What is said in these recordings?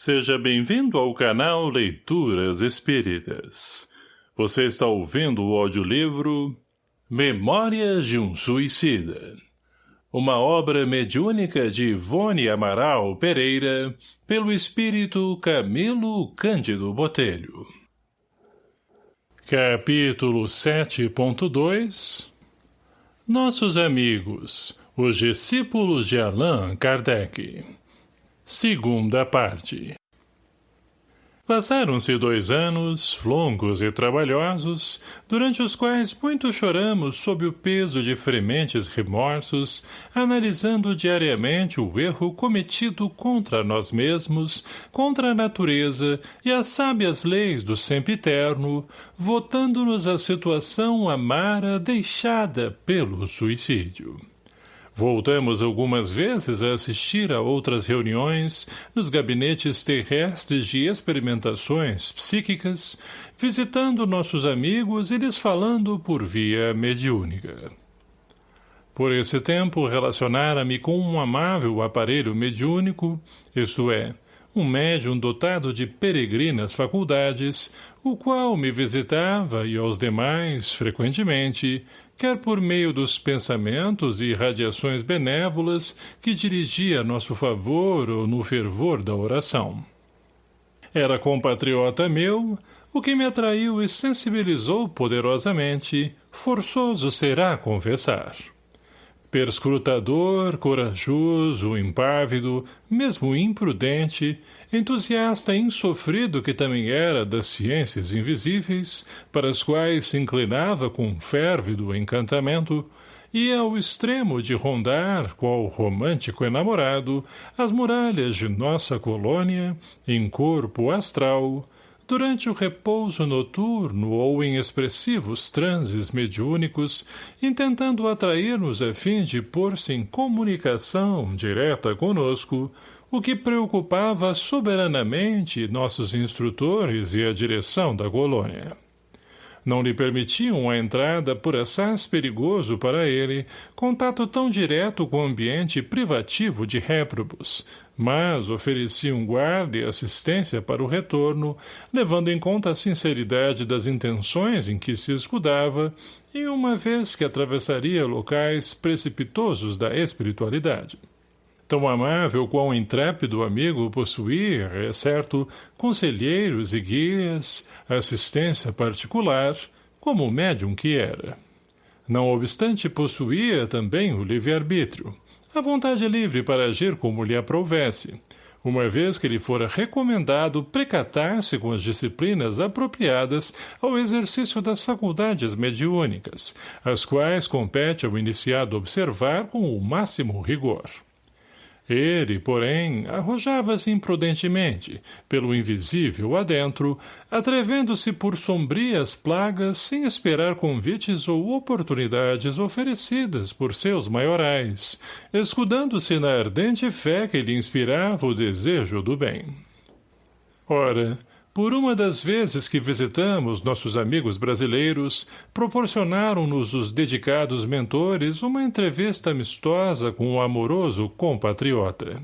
Seja bem-vindo ao canal Leituras Espíritas. Você está ouvindo o audiolivro Memórias de um Suicida. Uma obra mediúnica de Ivone Amaral Pereira, pelo espírito Camilo Cândido Botelho. Capítulo 7.2 Nossos amigos, os discípulos de Allan Kardec Segunda parte Passaram-se dois anos, longos e trabalhosos, durante os quais muito choramos sob o peso de frementes remorsos, analisando diariamente o erro cometido contra nós mesmos, contra a natureza e as sábias leis do sempiterno, votando-nos a situação amara deixada pelo suicídio. Voltamos algumas vezes a assistir a outras reuniões nos gabinetes terrestres de experimentações psíquicas, visitando nossos amigos e lhes falando por via mediúnica. Por esse tempo relacionara-me com um amável aparelho mediúnico, isto é, um médium dotado de peregrinas faculdades, o qual me visitava e aos demais, frequentemente, quer por meio dos pensamentos e radiações benévolas que dirigia a nosso favor ou no fervor da oração. Era compatriota meu, o que me atraiu e sensibilizou poderosamente, forçoso será confessar perscrutador, corajoso, impávido, mesmo imprudente, entusiasta insofrido que também era das ciências invisíveis, para as quais se inclinava com férvido encantamento, e ao extremo de rondar, qual romântico enamorado, as muralhas de nossa colônia, em corpo astral, durante o repouso noturno ou em expressivos transes mediúnicos, intentando atrair-nos a fim de pôr-se em comunicação direta conosco, o que preocupava soberanamente nossos instrutores e a direção da colônia. Não lhe permitiam a entrada por assaz perigoso para ele, contato tão direto com o ambiente privativo de réprobos, mas ofereciam guarda e assistência para o retorno, levando em conta a sinceridade das intenções em que se escudava, e uma vez que atravessaria locais precipitosos da espiritualidade. Tão amável quão intrépido amigo possuía, é certo, conselheiros e guias, assistência particular, como o médium que era. Não obstante possuía também o livre-arbítrio, a vontade livre para agir como lhe aprovesse, uma vez que lhe fora recomendado precatar-se com as disciplinas apropriadas ao exercício das faculdades mediúnicas, as quais compete ao iniciado observar com o máximo rigor. Ele, porém, arrojava-se imprudentemente, pelo invisível adentro, atrevendo-se por sombrias plagas sem esperar convites ou oportunidades oferecidas por seus maiorais, escudando-se na ardente fé que lhe inspirava o desejo do bem. Ora, por uma das vezes que visitamos nossos amigos brasileiros, proporcionaram-nos os dedicados mentores uma entrevista amistosa com um amoroso compatriota.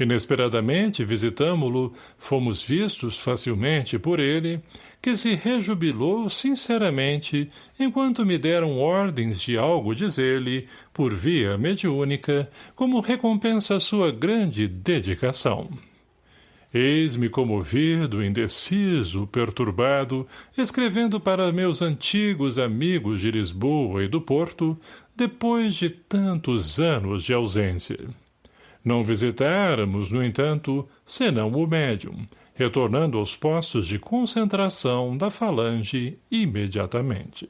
Inesperadamente visitamo-lo, fomos vistos facilmente por ele, que se rejubilou sinceramente enquanto me deram ordens de algo dizer-lhe, por via mediúnica, como recompensa à sua grande dedicação. Eis-me comovido, indeciso, perturbado, escrevendo para meus antigos amigos de Lisboa e do Porto, depois de tantos anos de ausência. Não visitáramos, no entanto, senão o médium, retornando aos postos de concentração da falange imediatamente.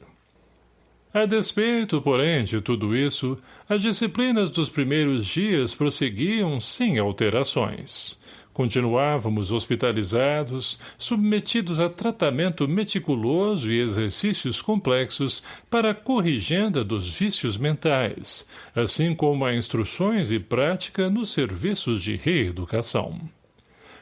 A despeito, porém, de tudo isso, as disciplinas dos primeiros dias prosseguiam sem alterações. Continuávamos hospitalizados, submetidos a tratamento meticuloso e exercícios complexos para a corrigenda dos vícios mentais, assim como a instruções e prática nos serviços de reeducação.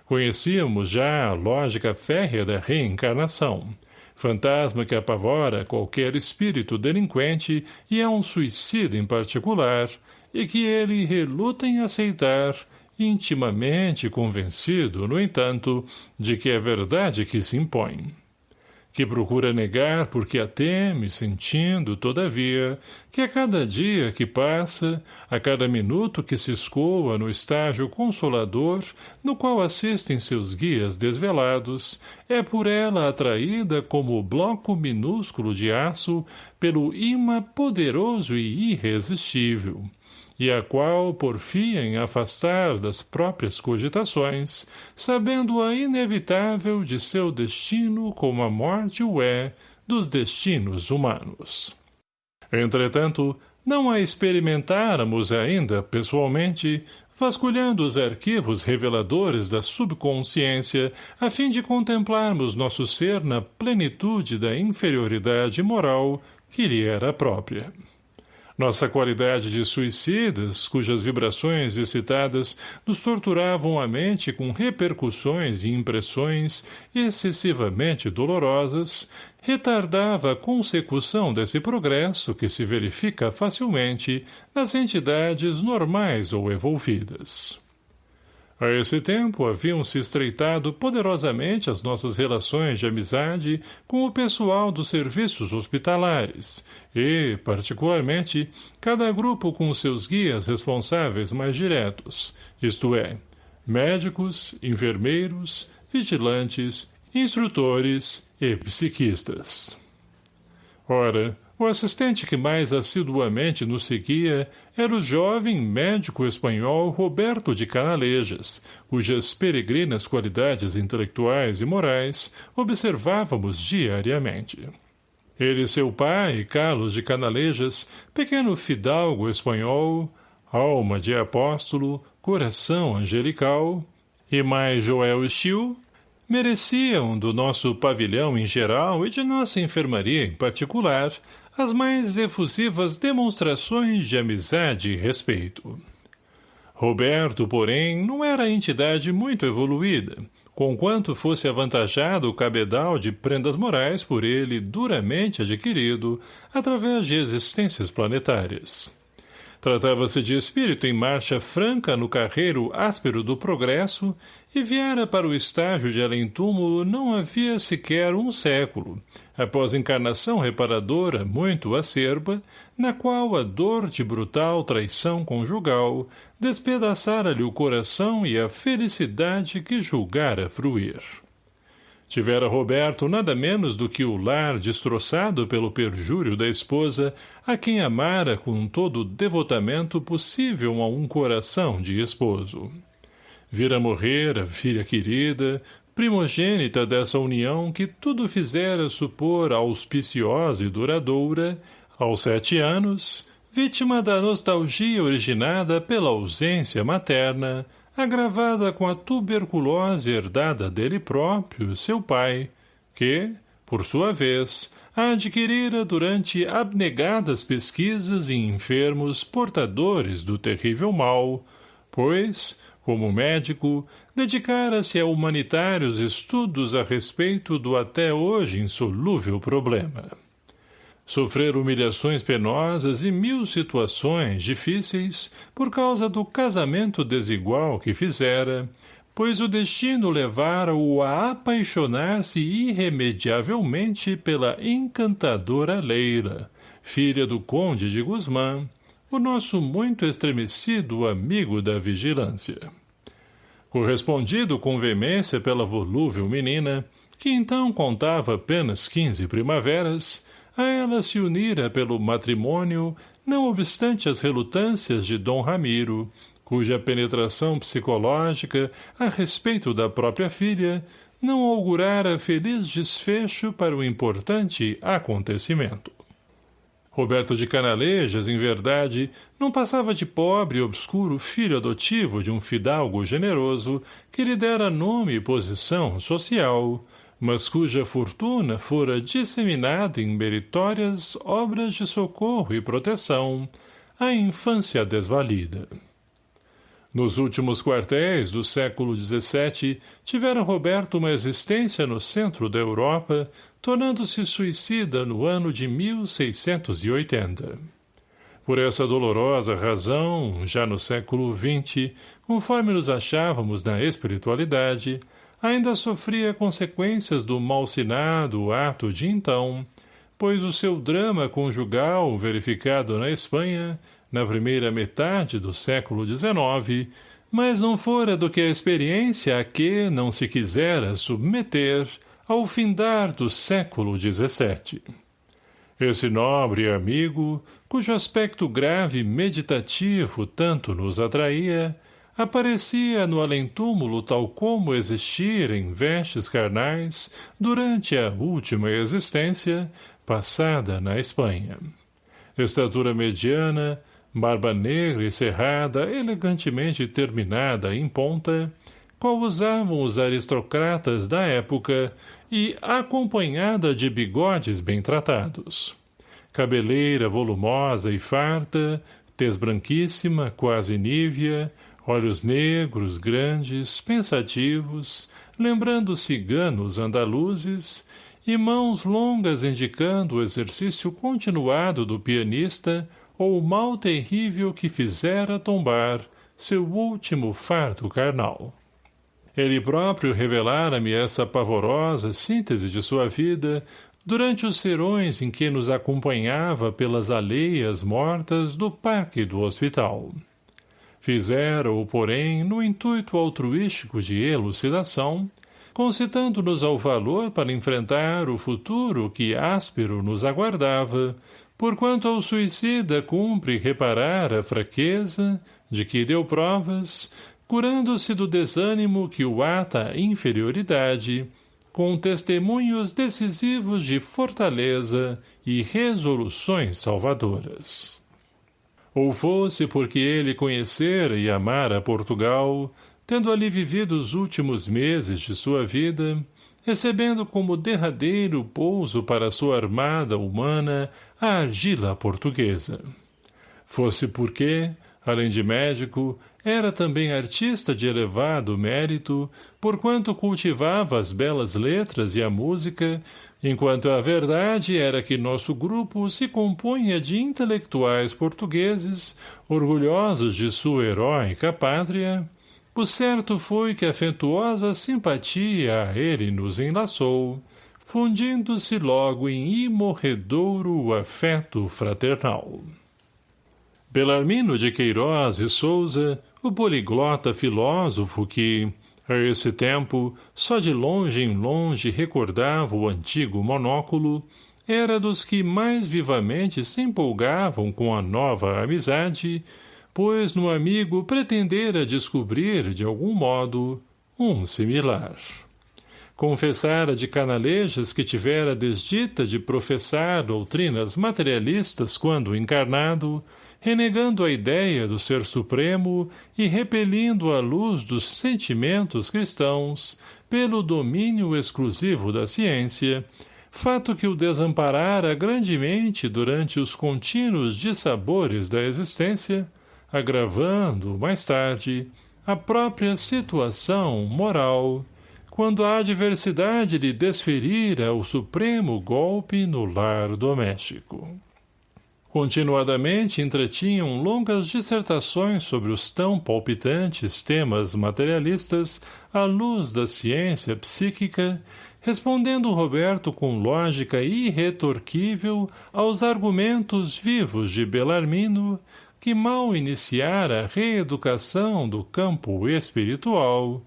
Conhecíamos já a lógica férrea da reencarnação, fantasma que apavora qualquer espírito delinquente e a um suicida em particular, e que ele reluta em aceitar intimamente convencido, no entanto, de que é verdade que se impõe que procura negar porque a teme, sentindo, todavia, que a cada dia que passa, a cada minuto que se escoa no estágio consolador, no qual assistem seus guias desvelados, é por ela atraída como bloco minúsculo de aço pelo imã poderoso e irresistível, e a qual porfia em afastar das próprias cogitações, sabendo-a inevitável de seu destino como a morte o é dos destinos humanos. Entretanto, não a experimentáramos ainda, pessoalmente, vasculhando os arquivos reveladores da subconsciência a fim de contemplarmos nosso ser na plenitude da inferioridade moral que lhe era própria. Nossa qualidade de suicidas, cujas vibrações excitadas nos torturavam a mente com repercussões e impressões excessivamente dolorosas, retardava a consecução desse progresso que se verifica facilmente nas entidades normais ou evolvidas. A esse tempo haviam se estreitado poderosamente as nossas relações de amizade com o pessoal dos serviços hospitalares e, particularmente, cada grupo com seus guias responsáveis mais diretos, isto é, médicos, enfermeiros, vigilantes, instrutores e psiquistas. Ora, o assistente que mais assiduamente nos seguia era o jovem médico espanhol Roberto de Canalejas, cujas peregrinas qualidades intelectuais e morais observávamos diariamente. Ele e seu pai, Carlos de Canalejas, pequeno fidalgo espanhol, alma de apóstolo, coração angelical, e mais Joel Stil, mereciam do nosso pavilhão em geral e de nossa enfermaria em particular as mais efusivas demonstrações de amizade e respeito. Roberto, porém, não era entidade muito evoluída, conquanto fosse avantajado o cabedal de prendas morais por ele duramente adquirido através de existências planetárias. Tratava-se de espírito em marcha franca no carreiro áspero do progresso e viera para o estágio de além-túmulo não havia sequer um século, após encarnação reparadora muito acerba, na qual a dor de brutal traição conjugal despedaçara-lhe o coração e a felicidade que julgara fruir. Tivera Roberto nada menos do que o lar destroçado pelo perjúrio da esposa, a quem amara com todo o devotamento possível a um coração de esposo. Vira morrer a filha querida, primogênita dessa união que tudo fizera supor auspiciosa e duradoura, aos sete anos, vítima da nostalgia originada pela ausência materna, agravada com a tuberculose herdada dele próprio, seu pai, que, por sua vez, a adquirira durante abnegadas pesquisas em enfermos portadores do terrível mal, pois, como médico, dedicara-se a humanitários estudos a respeito do até hoje insolúvel problema sofrer humilhações penosas e mil situações difíceis por causa do casamento desigual que fizera, pois o destino levara-o a apaixonar-se irremediavelmente pela encantadora Leila, filha do conde de Guzmã, o nosso muito estremecido amigo da vigilância. Correspondido com veemência pela volúvel menina, que então contava apenas quinze primaveras, a ela se unira pelo matrimônio, não obstante as relutâncias de Dom Ramiro, cuja penetração psicológica a respeito da própria filha não augurara feliz desfecho para o importante acontecimento. Roberto de Canalejas, em verdade, não passava de pobre e obscuro filho adotivo de um fidalgo generoso que lhe dera nome e posição social, mas cuja fortuna fora disseminada em meritórias obras de socorro e proteção à infância desvalida. Nos últimos quartéis do século XVII, tivera Roberto uma existência no centro da Europa, tornando-se suicida no ano de 1680. Por essa dolorosa razão, já no século XX, conforme nos achávamos na espiritualidade, ainda sofria consequências do malsinado ato de então, pois o seu drama conjugal verificado na Espanha, na primeira metade do século XIX, mas não fora do que a experiência a que não se quisera submeter ao findar do século XVII. Esse nobre amigo, cujo aspecto grave e meditativo tanto nos atraía, aparecia no além-túmulo tal como existir em vestes carnais durante a última existência, passada na Espanha. Estatura mediana, barba negra e cerrada, elegantemente terminada em ponta, qual usavam os aristocratas da época e acompanhada de bigodes bem tratados. Cabeleira volumosa e farta, tez branquíssima, quase nívea, olhos negros, grandes, pensativos, lembrando ciganos andaluzes, e mãos longas indicando o exercício continuado do pianista ou o mal terrível que fizera tombar seu último fardo carnal. Ele próprio revelara-me essa pavorosa síntese de sua vida durante os serões em que nos acompanhava pelas alleias mortas do parque do hospital. Fizera-o, porém, no intuito altruístico de elucidação, concitando-nos ao valor para enfrentar o futuro que áspero nos aguardava, porquanto ao suicida cumpre reparar a fraqueza, de que deu provas, curando-se do desânimo que o ata à inferioridade, com testemunhos decisivos de fortaleza e resoluções salvadoras. Ou fosse porque ele conhecera e amara Portugal, tendo ali vivido os últimos meses de sua vida, recebendo como derradeiro pouso para sua armada humana a argila portuguesa. Fosse porque, além de médico, era também artista de elevado mérito, porquanto cultivava as belas letras e a música, enquanto a verdade era que nosso grupo se compunha de intelectuais portugueses, orgulhosos de sua heróica pátria, o certo foi que afetuosa simpatia a ele nos enlaçou, fundindo-se logo em imorredouro afeto fraternal. Belarmino de Queiroz e Souza, o poliglota filósofo que, a esse tempo, só de longe em longe recordava o antigo monóculo, era dos que mais vivamente se empolgavam com a nova amizade, pois no amigo pretendera descobrir, de algum modo, um similar. Confessara de canalejas que tivera desdita de professar doutrinas materialistas quando encarnado, renegando a ideia do ser supremo e repelindo a luz dos sentimentos cristãos pelo domínio exclusivo da ciência, fato que o desamparara grandemente durante os contínuos dissabores da existência, agravando, mais tarde, a própria situação moral, quando a adversidade lhe desferira o supremo golpe no lar doméstico. Continuadamente entretinham longas dissertações sobre os tão palpitantes temas materialistas à luz da ciência psíquica, respondendo Roberto com lógica irretorquível aos argumentos vivos de Belarmino, que mal iniciara a reeducação do campo espiritual,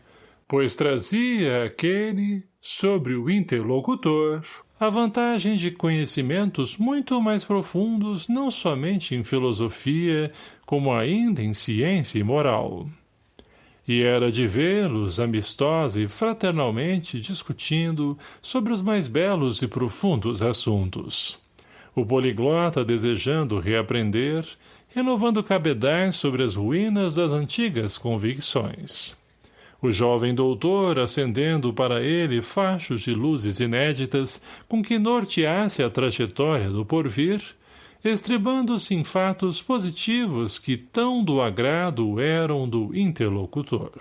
pois trazia aquele, sobre o interlocutor, a vantagem de conhecimentos muito mais profundos não somente em filosofia, como ainda em ciência e moral. E era de vê-los amistosa e fraternalmente discutindo sobre os mais belos e profundos assuntos. O poliglota desejando reaprender, renovando cabedais sobre as ruínas das antigas convicções o jovem doutor acendendo para ele fachos de luzes inéditas com que norteasse a trajetória do porvir, estribando-se em fatos positivos que tão do agrado eram do interlocutor.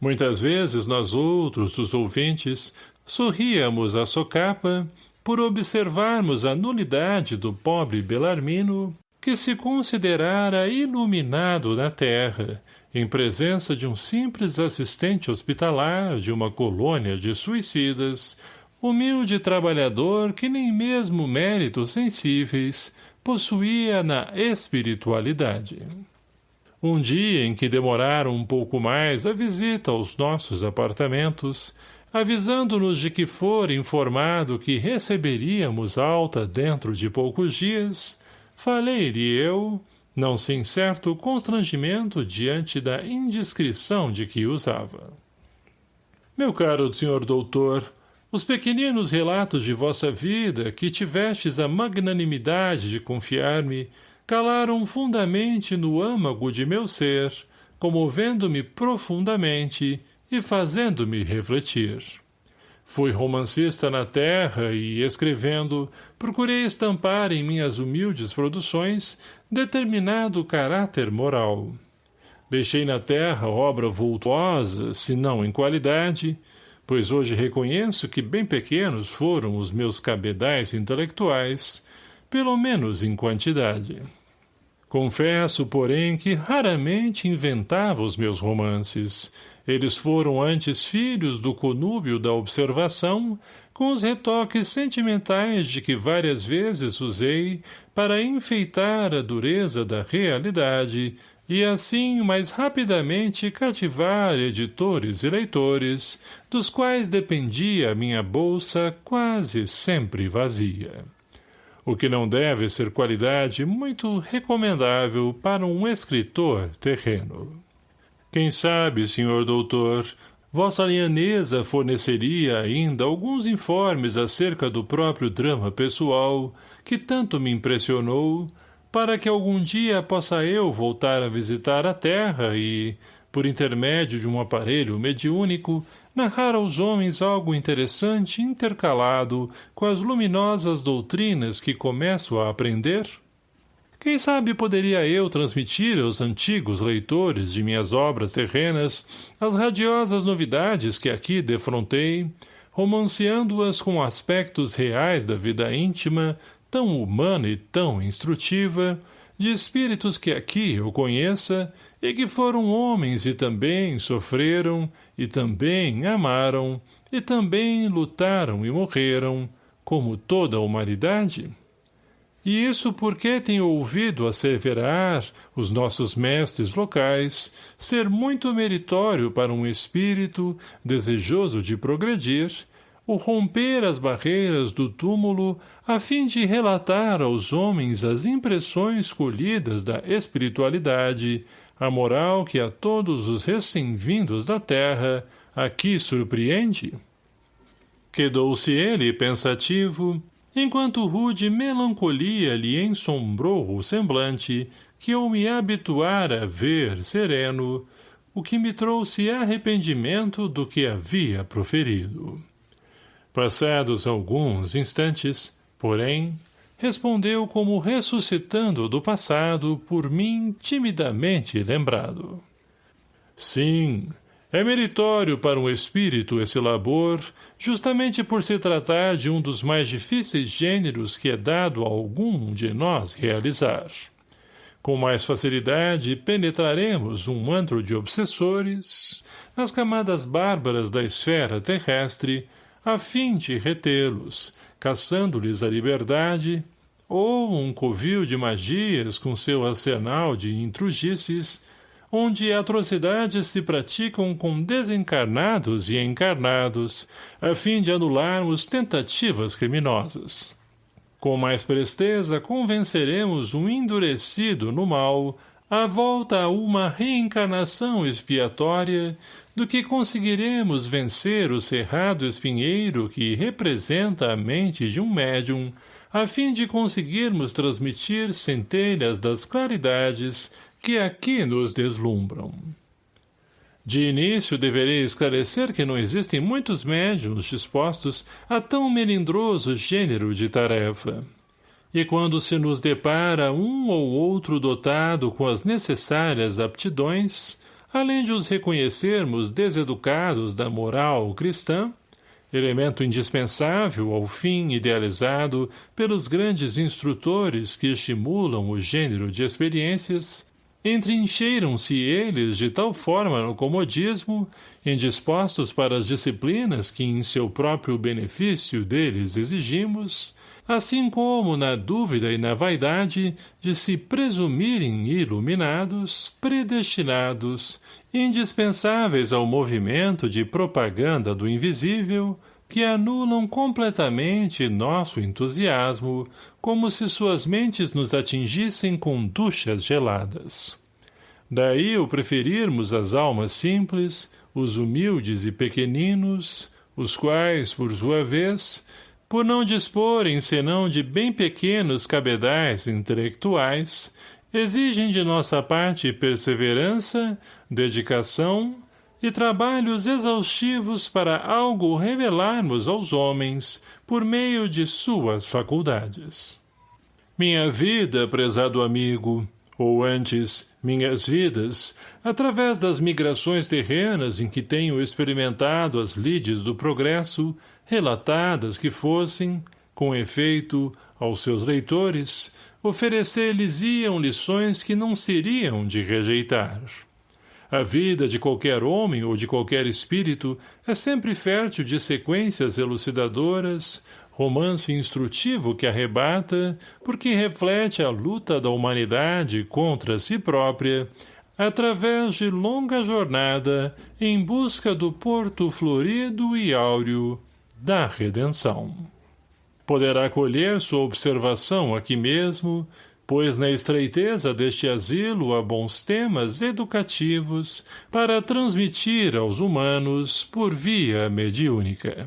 Muitas vezes nós outros, os ouvintes, sorríamos à socapa por observarmos a nulidade do pobre Belarmino que se considerara iluminado na terra, em presença de um simples assistente hospitalar de uma colônia de suicidas, humilde trabalhador que nem mesmo méritos sensíveis possuía na espiritualidade. Um dia em que demoraram um pouco mais a visita aos nossos apartamentos, avisando-nos de que fora informado que receberíamos alta dentro de poucos dias, falei-lhe eu, não sem certo constrangimento diante da indiscrição de que usava. Meu caro senhor doutor, os pequeninos relatos de vossa vida, que tivestes a magnanimidade de confiar-me, calaram fundamente no âmago de meu ser, comovendo-me profundamente e fazendo-me refletir. Fui romancista na terra e, escrevendo, procurei estampar em minhas humildes produções determinado caráter moral. Deixei na terra obra vultuosa, se não em qualidade, pois hoje reconheço que bem pequenos foram os meus cabedais intelectuais, pelo menos em quantidade. Confesso, porém, que raramente inventava os meus romances. Eles foram antes filhos do conúbio da observação, com os retoques sentimentais de que várias vezes usei para enfeitar a dureza da realidade e assim mais rapidamente cativar editores e leitores, dos quais dependia a minha bolsa quase sempre vazia o que não deve ser qualidade muito recomendável para um escritor terreno. Quem sabe, senhor doutor, vossa alianesa forneceria ainda alguns informes acerca do próprio drama pessoal, que tanto me impressionou, para que algum dia possa eu voltar a visitar a Terra e, por intermédio de um aparelho mediúnico, narrar aos homens algo interessante intercalado com as luminosas doutrinas que começo a aprender? Quem sabe poderia eu transmitir aos antigos leitores de minhas obras terrenas as radiosas novidades que aqui defrontei, romanceando-as com aspectos reais da vida íntima, tão humana e tão instrutiva, de espíritos que aqui eu conheça e que foram homens e também sofreram, e também amaram, e também lutaram e morreram, como toda a humanidade? E isso porque tenho ouvido asseverar os nossos mestres locais ser muito meritório para um espírito desejoso de progredir, o romper as barreiras do túmulo a fim de relatar aos homens as impressões colhidas da espiritualidade a moral que a todos os recém-vindos da terra aqui surpreende? Quedou-se ele pensativo, enquanto rude melancolia lhe ensombrou o semblante, que eu me habituara a ver sereno, o que me trouxe arrependimento do que havia proferido. Passados alguns instantes, porém, respondeu como ressuscitando do passado por mim timidamente lembrado. Sim, é meritório para um espírito esse labor, justamente por se tratar de um dos mais difíceis gêneros que é dado a algum de nós realizar. Com mais facilidade penetraremos um antro de obsessores nas camadas bárbaras da esfera terrestre, a fim de retê-los, caçando-lhes a liberdade, ou um covil de magias com seu arsenal de intrugices, onde atrocidades se praticam com desencarnados e encarnados, a fim de anularmos tentativas criminosas. Com mais presteza convenceremos um endurecido no mal à volta a uma reencarnação expiatória do que conseguiremos vencer o cerrado espinheiro que representa a mente de um médium, a fim de conseguirmos transmitir centelhas das claridades que aqui nos deslumbram. De início deverei esclarecer que não existem muitos médiums dispostos a tão melindroso gênero de tarefa. E quando se nos depara um ou outro dotado com as necessárias aptidões, além de os reconhecermos deseducados da moral cristã, elemento indispensável ao fim idealizado pelos grandes instrutores que estimulam o gênero de experiências, entrincheiram-se eles de tal forma no comodismo, indispostos para as disciplinas que em seu próprio benefício deles exigimos, assim como na dúvida e na vaidade de se presumirem iluminados, predestinados, indispensáveis ao movimento de propaganda do invisível, que anulam completamente nosso entusiasmo, como se suas mentes nos atingissem com duchas geladas. Daí o preferirmos as almas simples, os humildes e pequeninos, os quais, por sua vez, por não disporem senão de bem pequenos cabedais intelectuais, exigem de nossa parte perseverança, dedicação e trabalhos exaustivos para algo revelarmos aos homens por meio de suas faculdades. Minha vida, prezado amigo, ou antes, minhas vidas, através das migrações terrenas em que tenho experimentado as lides do progresso, relatadas que fossem, com efeito, aos seus leitores, oferecer-lhes-iam lições que não seriam de rejeitar. A vida de qualquer homem ou de qualquer espírito é sempre fértil de sequências elucidadoras, romance instrutivo que arrebata, porque reflete a luta da humanidade contra si própria, através de longa jornada em busca do porto florido e áureo da redenção. Poderá colher sua observação aqui mesmo, pois na estreiteza deste asilo há bons temas educativos para transmitir aos humanos por via mediúnica.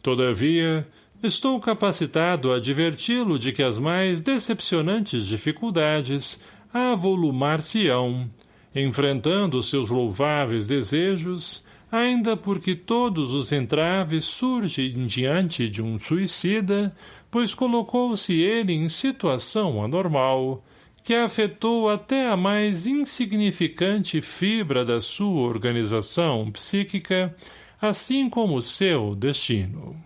Todavia, estou capacitado a adverti-lo de que as mais decepcionantes dificuldades avolumar-se-ão, enfrentando seus louváveis desejos, ainda porque todos os entraves surgem diante de um suicida, pois colocou-se ele em situação anormal, que afetou até a mais insignificante fibra da sua organização psíquica, assim como seu destino.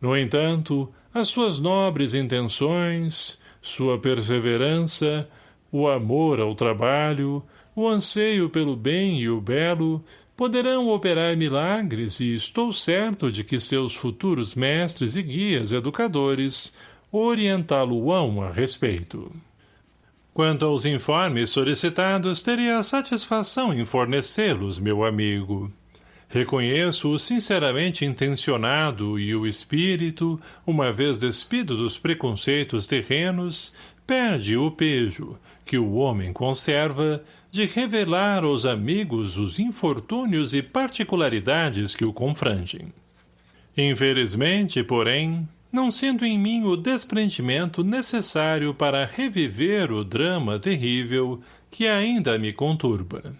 No entanto, as suas nobres intenções, sua perseverança, o amor ao trabalho, o anseio pelo bem e o belo, poderão operar milagres e estou certo de que seus futuros mestres e guias educadores orientá-lo-ão a respeito. Quanto aos informes solicitados, teria a satisfação em fornecê-los, meu amigo. Reconheço-o sinceramente intencionado e o espírito, uma vez despido dos preconceitos terrenos, perde o pejo, que o homem conserva, de revelar aos amigos os infortúnios e particularidades que o confrangem. Infelizmente, porém, não sendo em mim o desprendimento necessário para reviver o drama terrível que ainda me conturba.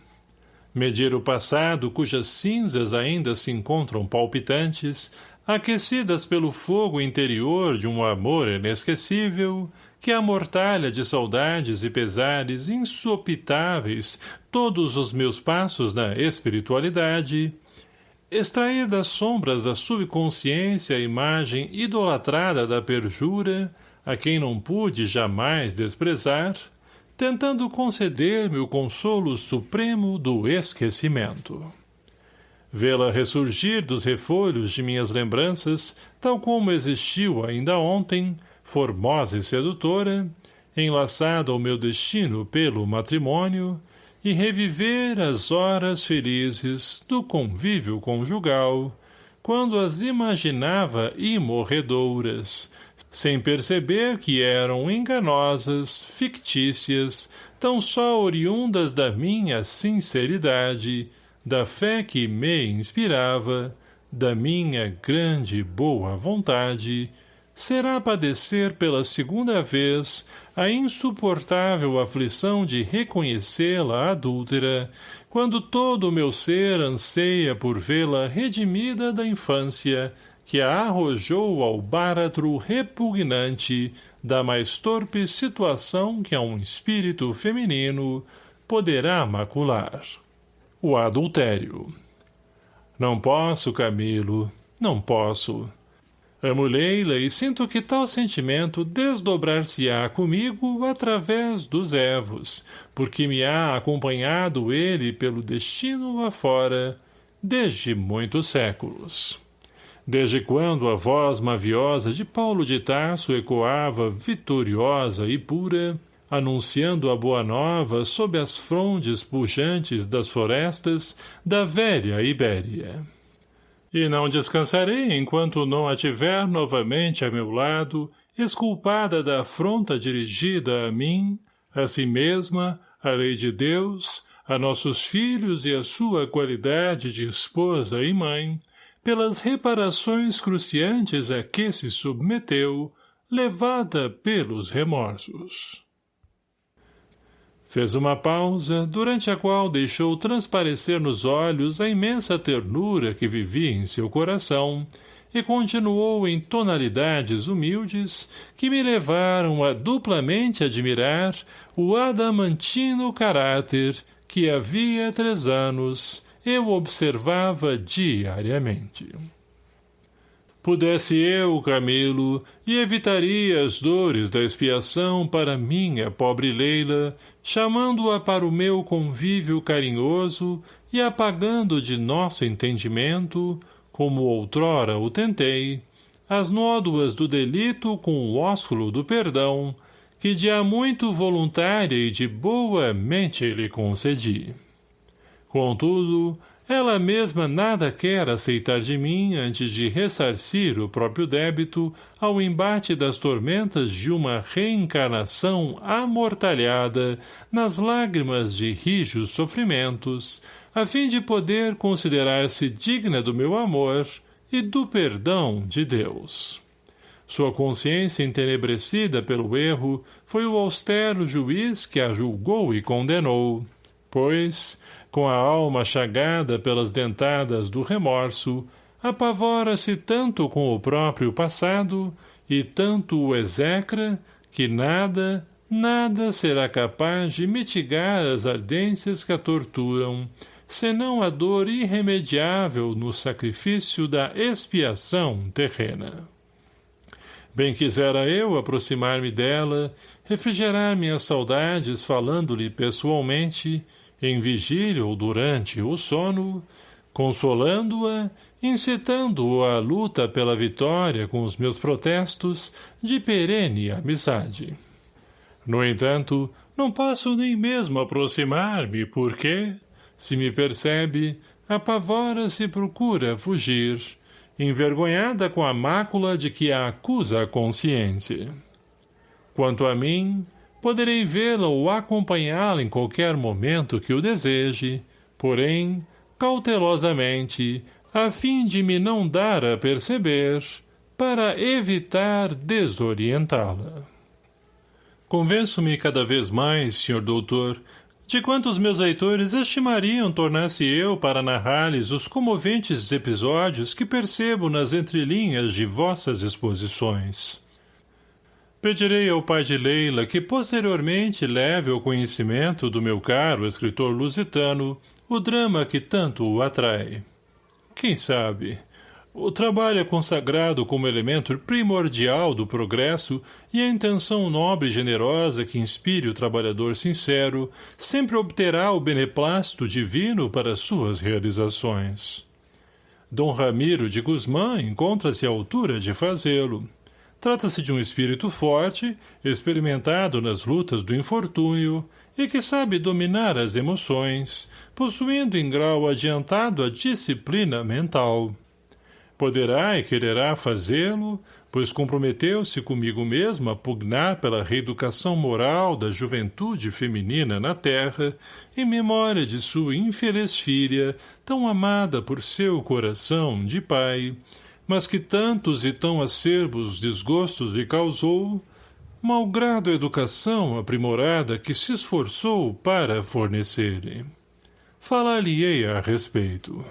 Medir o passado cujas cinzas ainda se encontram palpitantes, aquecidas pelo fogo interior de um amor inesquecível, que amortalha de saudades e pesares insopitáveis todos os meus passos na espiritualidade, extrair das sombras da subconsciência a imagem idolatrada da perjura, a quem não pude jamais desprezar, tentando conceder-me o consolo supremo do esquecimento. Vê-la ressurgir dos refolhos de minhas lembranças, tal como existiu ainda ontem, formosa e sedutora, enlaçado ao meu destino pelo matrimônio, e reviver as horas felizes do convívio conjugal, quando as imaginava imorredouras, sem perceber que eram enganosas, fictícias, tão só oriundas da minha sinceridade, da fé que me inspirava, da minha grande boa vontade, será padecer pela segunda vez a insuportável aflição de reconhecê-la adúltera, quando todo o meu ser anseia por vê-la redimida da infância, que a arrojou ao báratro repugnante da mais torpe situação que a um espírito feminino poderá macular. O adultério. Não posso, Camilo, não posso. Amo Leila e sinto que tal sentimento desdobrar-se-á comigo através dos evos, porque me há acompanhado ele pelo destino afora, desde muitos séculos. Desde quando a voz maviosa de Paulo de Tarso ecoava vitoriosa e pura, anunciando a boa nova sob as frondes pujantes das florestas da velha Ibéria e não descansarei enquanto não a tiver novamente a meu lado, esculpada da afronta dirigida a mim, a si mesma, a lei de Deus, a nossos filhos e a sua qualidade de esposa e mãe, pelas reparações cruciantes a que se submeteu, levada pelos remorsos. Fez uma pausa, durante a qual deixou transparecer nos olhos a imensa ternura que vivia em seu coração, e continuou em tonalidades humildes que me levaram a duplamente admirar o adamantino caráter que havia três anos eu observava diariamente. Pudesse eu, Camilo, e evitaria as dores da expiação para minha pobre Leila, chamando-a para o meu convívio carinhoso e apagando de nosso entendimento, como outrora o tentei, as nódoas do delito com o ósculo do perdão, que de há muito voluntária e de boa mente lhe concedi. Contudo, ela mesma nada quer aceitar de mim antes de ressarcir o próprio débito ao embate das tormentas de uma reencarnação amortalhada nas lágrimas de rijos sofrimentos, a fim de poder considerar-se digna do meu amor e do perdão de Deus. Sua consciência entenebrecida pelo erro foi o austero juiz que a julgou e condenou, pois, com a alma chagada pelas dentadas do remorso, apavora-se tanto com o próprio passado e tanto o execra que nada, nada será capaz de mitigar as ardências que a torturam, senão a dor irremediável no sacrifício da expiação terrena. Bem quisera eu aproximar-me dela, refrigerar minhas saudades falando-lhe pessoalmente, em vigília ou durante o sono, consolando-a, incitando-a à luta pela vitória com os meus protestos de perene amizade. No entanto, não posso nem mesmo aproximar-me, porque, se me percebe, apavora-se e procura fugir, envergonhada com a mácula de que a acusa a consciência. Quanto a mim, poderei vê-la ou acompanhá-la em qualquer momento que o deseje, porém, cautelosamente, a fim de me não dar a perceber, para evitar desorientá-la. Convenço-me cada vez mais, senhor doutor, de quantos meus leitores estimariam tornar-se eu para narrar-lhes os comoventes episódios que percebo nas entrelinhas de vossas exposições. Pedirei ao pai de Leila que posteriormente leve ao conhecimento do meu caro escritor lusitano o drama que tanto o atrai. Quem sabe? O trabalho é consagrado como elemento primordial do progresso e a intenção nobre e generosa que inspire o trabalhador sincero sempre obterá o beneplácito divino para suas realizações. Dom Ramiro de Guzmán encontra-se à altura de fazê-lo. Trata-se de um espírito forte, experimentado nas lutas do infortúnio e que sabe dominar as emoções, possuindo em grau adiantado a disciplina mental. Poderá e quererá fazê-lo, pois comprometeu-se comigo mesmo a pugnar pela reeducação moral da juventude feminina na terra, em memória de sua infeliz filha, tão amada por seu coração de pai, mas que tantos e tão acerbos desgostos lhe causou, malgrado a educação aprimorada que se esforçou para fornecer-lhe. Falar-lhe-ei a respeito.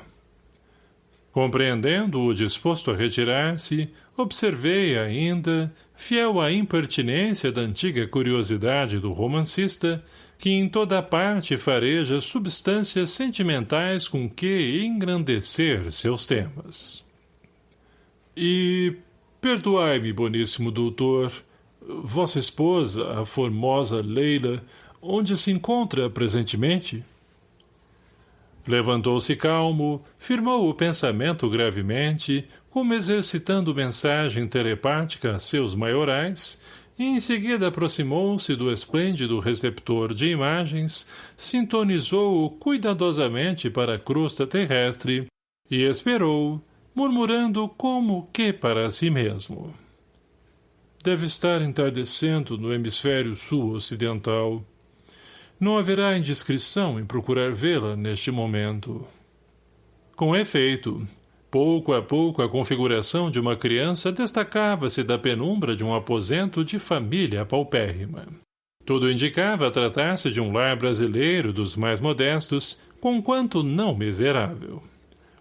Compreendendo-o disposto a retirar-se, observei ainda, fiel à impertinência da antiga curiosidade do romancista, que em toda parte fareja substâncias sentimentais com que engrandecer seus temas. E, perdoai-me, boníssimo doutor, vossa esposa, a formosa Leila, onde se encontra presentemente? Levantou-se calmo, firmou o pensamento gravemente, como exercitando mensagem telepática a seus maiorais, e em seguida aproximou-se do esplêndido receptor de imagens, sintonizou-o cuidadosamente para a crosta terrestre e esperou, murmurando como que para si mesmo. Deve estar entardecendo no hemisfério sul-ocidental. Não haverá indiscrição em procurar vê-la neste momento. Com efeito, Pouco a pouco a configuração de uma criança destacava-se da penumbra de um aposento de família paupérrima. Tudo indicava tratar-se de um lar brasileiro dos mais modestos, conquanto não miserável.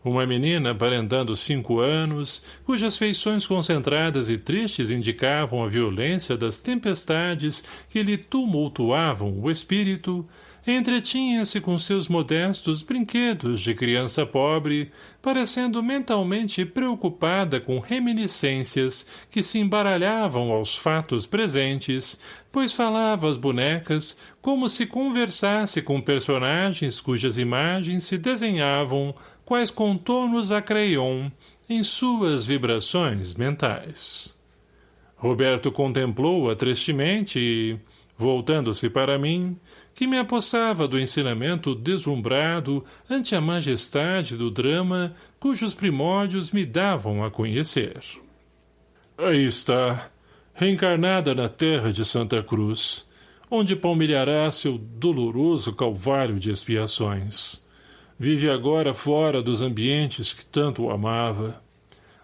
Uma menina aparentando cinco anos, cujas feições concentradas e tristes indicavam a violência das tempestades que lhe tumultuavam o espírito, entretinha-se com seus modestos brinquedos de criança pobre, parecendo mentalmente preocupada com reminiscências que se embaralhavam aos fatos presentes, pois falava às bonecas como se conversasse com personagens cujas imagens se desenhavam, quais contornos a crayon, em suas vibrações mentais. Roberto contemplou-a tristemente e, voltando-se para mim, que me apossava do ensinamento deslumbrado ante a majestade do drama cujos primórdios me davam a conhecer. Aí está, reencarnada na terra de Santa Cruz, onde palmilhará seu doloroso calvário de expiações. Vive agora fora dos ambientes que tanto amava,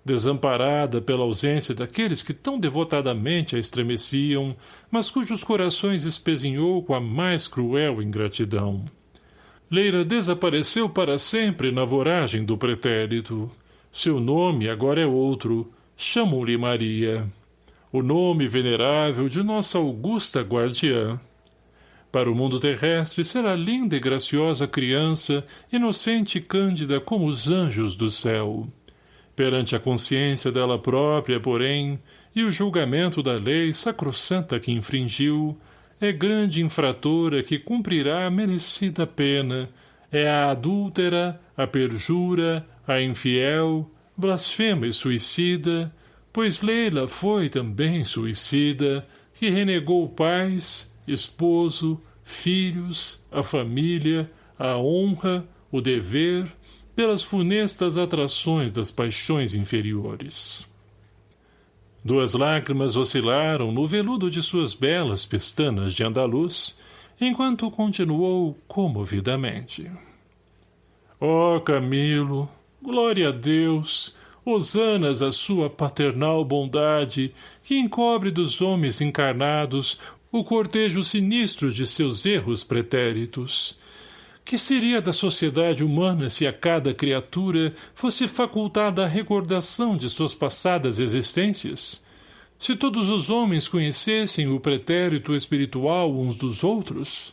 desamparada pela ausência daqueles que tão devotadamente a estremeciam, mas cujos corações espezinhou com a mais cruel ingratidão. Leira desapareceu para sempre na voragem do pretérito. Seu nome agora é outro, chamam-lhe Maria. O nome venerável de nossa augusta guardiã. Para o mundo terrestre será linda e graciosa criança, inocente e cândida como os anjos do céu. Perante a consciência dela própria, porém, e o julgamento da lei sacrossanta que infringiu, é grande infratora que cumprirá a merecida pena, é a adúltera, a perjura, a infiel, blasfema e suicida, pois Leila foi também suicida, que renegou pais, esposo, filhos, a família, a honra, o dever, pelas funestas atrações das paixões inferiores. Duas lágrimas oscilaram no veludo de suas belas pestanas de andaluz, enquanto continuou comovidamente. Oh, Camilo, glória a Deus, hosanas a sua paternal bondade, que encobre dos homens encarnados o cortejo sinistro de seus erros pretéritos, que seria da sociedade humana se a cada criatura fosse facultada a recordação de suas passadas existências? Se todos os homens conhecessem o pretérito espiritual uns dos outros?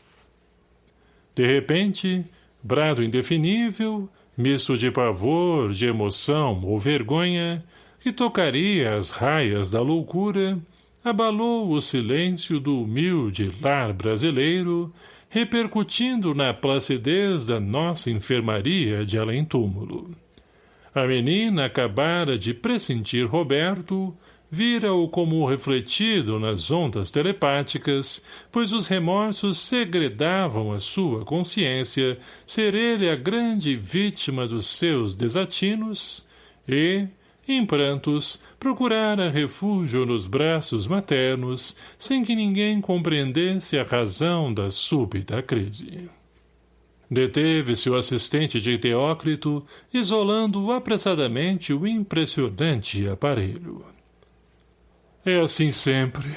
De repente, brado indefinível, misto de pavor, de emoção ou vergonha, que tocaria as raias da loucura, abalou o silêncio do humilde lar brasileiro repercutindo na placidez da nossa enfermaria de além-túmulo. A menina acabara de pressentir Roberto, vira-o como refletido nas ondas telepáticas, pois os remorsos segredavam a sua consciência ser ele a grande vítima dos seus desatinos, e, em prantos, procurara refúgio nos braços maternos, sem que ninguém compreendesse a razão da súbita crise. Deteve-se o assistente de Teócrito, isolando apressadamente o impressionante aparelho. É assim sempre,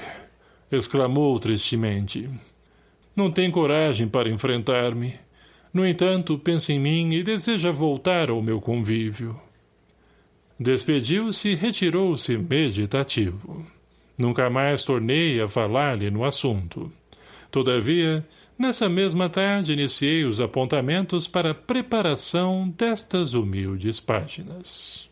exclamou tristemente. Não tem coragem para enfrentar-me. No entanto, pensa em mim e deseja voltar ao meu convívio. Despediu-se e retirou-se meditativo. Nunca mais tornei a falar-lhe no assunto. Todavia, Nessa mesma tarde iniciei os apontamentos para a preparação destas humildes páginas.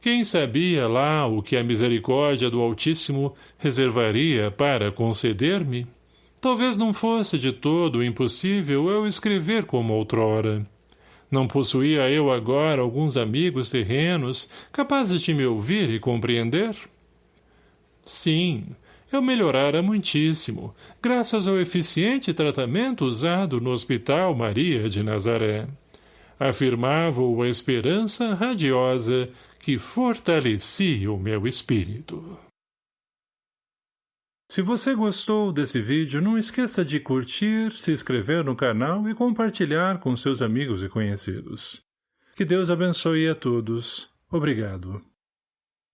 Quem sabia lá o que a misericórdia do Altíssimo reservaria para conceder-me? Talvez não fosse de todo impossível eu escrever como outrora. Não possuía eu agora alguns amigos terrenos capazes de me ouvir e compreender? Sim, eu melhorara muitíssimo, graças ao eficiente tratamento usado no Hospital Maria de Nazaré. Afirmava-o a esperança radiosa que fortalecia o meu espírito. Se você gostou desse vídeo, não esqueça de curtir, se inscrever no canal e compartilhar com seus amigos e conhecidos. Que Deus abençoe a todos. Obrigado.